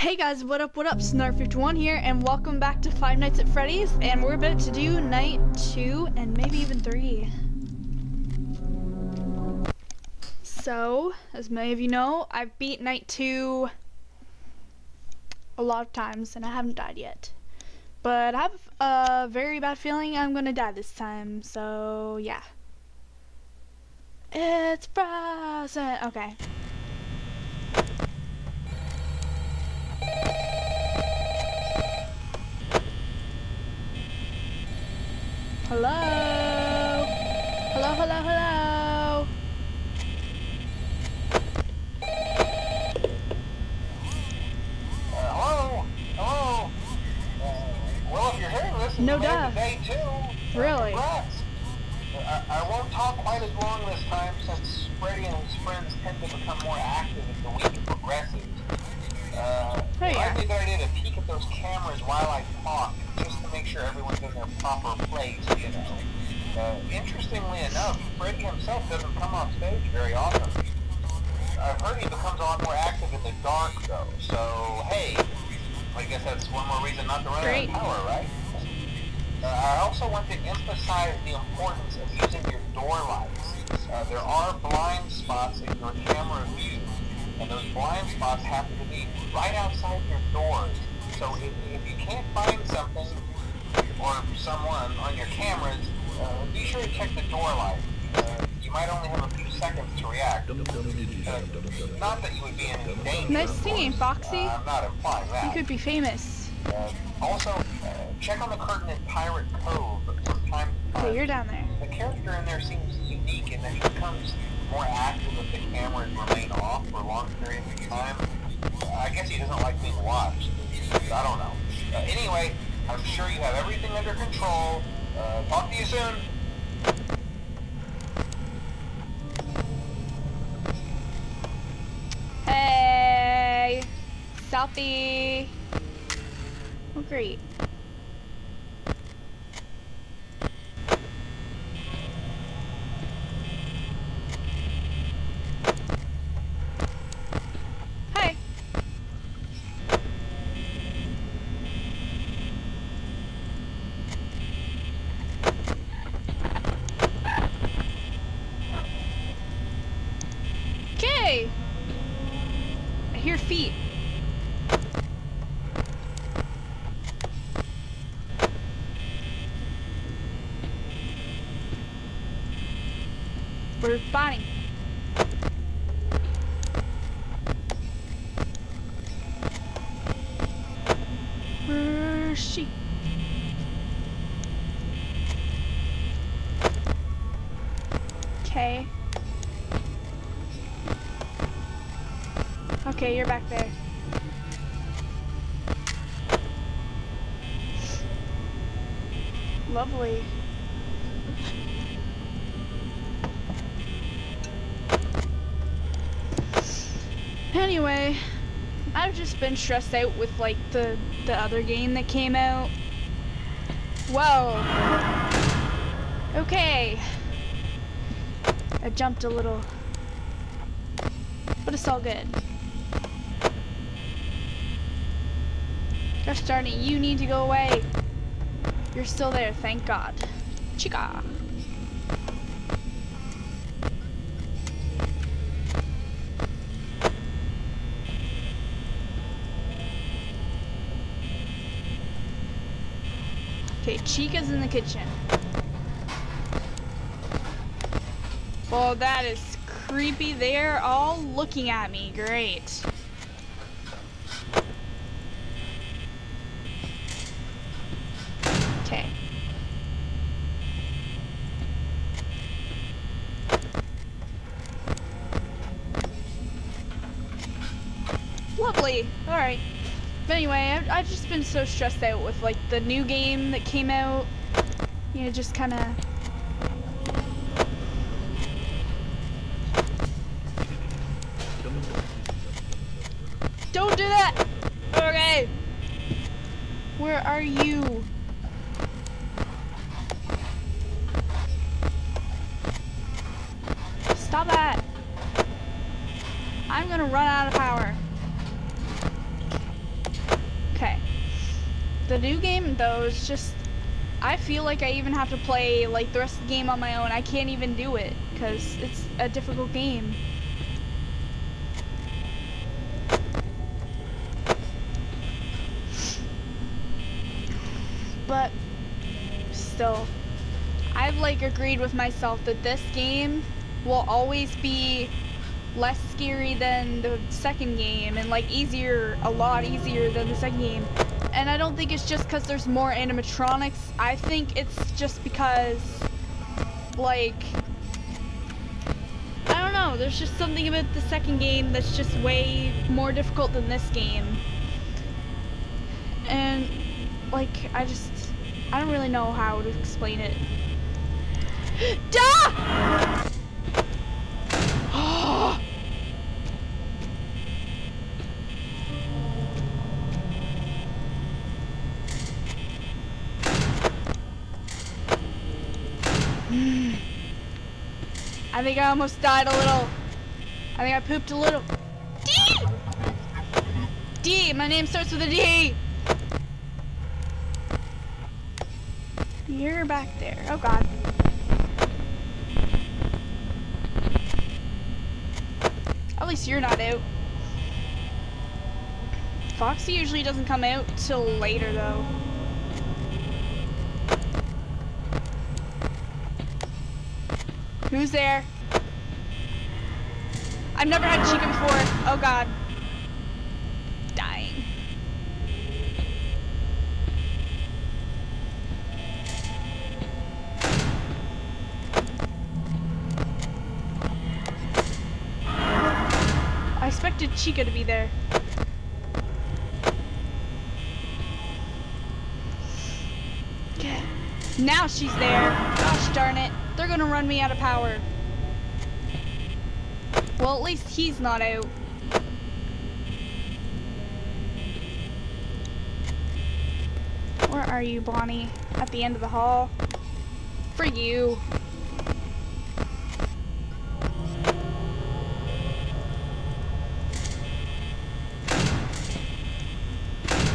Hey guys, what up, what up? Snarf51 here, and welcome back to Five Nights at Freddy's, and we're about to do night two, and maybe even three. So, as many of you know, I've beat night two a lot of times, and I haven't died yet. But I have a very bad feeling I'm gonna die this time, so yeah. It's frozen! Okay. Hello? Hello, hello, hello? Uh, hello? Hello? Uh, well, if you're hearing this, No you made it day two. uh, Really? Congrats. I, I won't talk quite as long this time since Freddy and his friends tend to become more active as the week progresses. Uh, might yeah. be a good idea to peek at those cameras while I proper place, you know. Uh, interestingly enough, Freddy himself doesn't come off stage very often. I've heard he becomes a lot more active in the dark, though. So, hey, I guess that's one more reason not to run Great. out of power, right? Uh, I also want to emphasize the importance of using your door lights. Uh, there are blind spots in your camera view, and those blind spots happen to be right outside your doors. So if, if you can't find something someone on your cameras, uh, be sure to check the door light. Uh, you might only have a few seconds to react. Uh, not that you would be in danger. Nice singing. Foxy. Uh, I'm not implying that. You could be famous. Uh, also, uh, check on the curtain in Pirate Cove from time to time. Okay, you're down there. The character in there seems unique in that he becomes more active if the cameras remain off for long periods of time. I guess he doesn't like being watched. I don't know. Uh, anyway, I'm sure you have everything under control. Uh, talk to you soon. Hey! Southie! Oh, great. Hey! Okay! I hear feet. We're she? Okay. Okay, you're back there. Lovely. Anyway, I've just been stressed out with like the the other game that came out. Whoa. Okay. I jumped a little. But it's all good. Gosh darn it, you need to go away. You're still there, thank God. Chica. Okay, Chica's in the kitchen. Well, that is creepy. They're all looking at me. Great. Okay. Alright. But anyway, I've, I've just been so stressed out with like the new game that came out. You know, just kind of. Don't do that! Okay. Where are you? Stop that! I'm gonna run out of power. The new game though is just I feel like I even have to play like the rest of the game on my own. I can't even do it because it's a difficult game. But still, I've like agreed with myself that this game will always be less scary than the second game and like easier, a lot easier than the second game. And I don't think it's just because there's more animatronics. I think it's just because, like, I don't know. There's just something about the second game that's just way more difficult than this game. And, like, I just, I don't really know how to explain it. Duh! I think I almost died a little. I think I pooped a little. D! D, my name starts with a D. You're back there. Oh god. At least you're not out. Foxy usually doesn't come out till later though. Who's there? I've never had chicken before. Oh god. Dying. I expected Chica to be there. Okay. Now she's there. Gosh darn it. They're gonna run me out of power. Well, at least he's not out. Where are you, Bonnie? At the end of the hall? For you.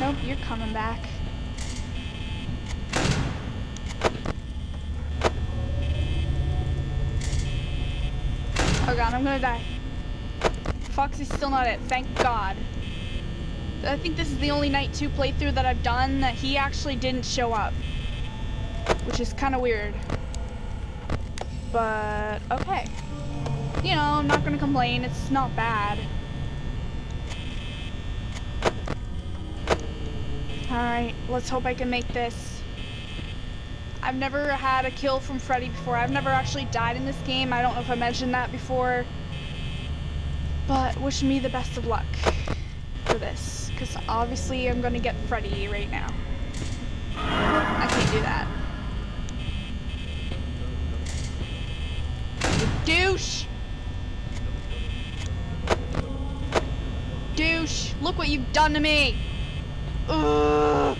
Nope, you're coming back. God, I'm gonna die. Foxy's still not it, thank god. I think this is the only Night 2 playthrough that I've done that he actually didn't show up. Which is kind of weird. But, okay. You know, I'm not gonna complain, it's not bad. Alright, let's hope I can make this. I've never had a kill from Freddy before. I've never actually died in this game. I don't know if I mentioned that before. But wish me the best of luck for this. Because obviously I'm going to get Freddy right now. I can't do that. Douche! Douche! Look what you've done to me! Ugh!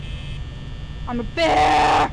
I'm a bear!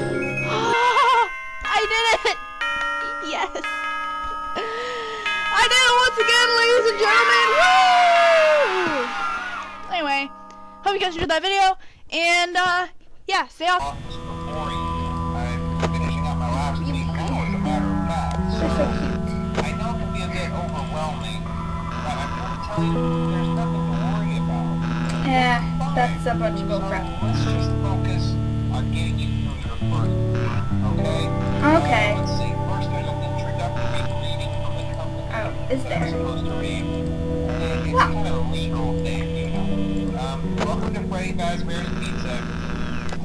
ladies and gentlemen. Woo! Anyway, hope you guys enjoyed that video, and uh, yeah, stay off. finishing up my last week now, as a matter of fact. So, I know it can be a bit overwhelming, but I'm going to tell you there's nothing to worry about. Yeah, that's a bunch of bullcrap. Let's just focus on getting you through your first week, okay? Okay. Know. Um, welcome to Freddy Fazbear's Pizza,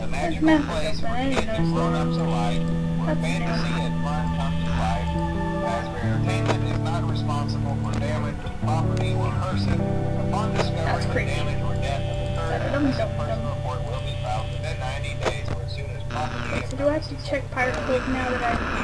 a magical not place where kids and grown-ups alike, where That's fantasy and fun come to life. Fazbear Entertainment is not responsible for damage to property or person. Upon discovery That's creepy. damage or death of the Dum, a dum, report will be filed within 90 days or as soon as property so do I have to check Pirate now that I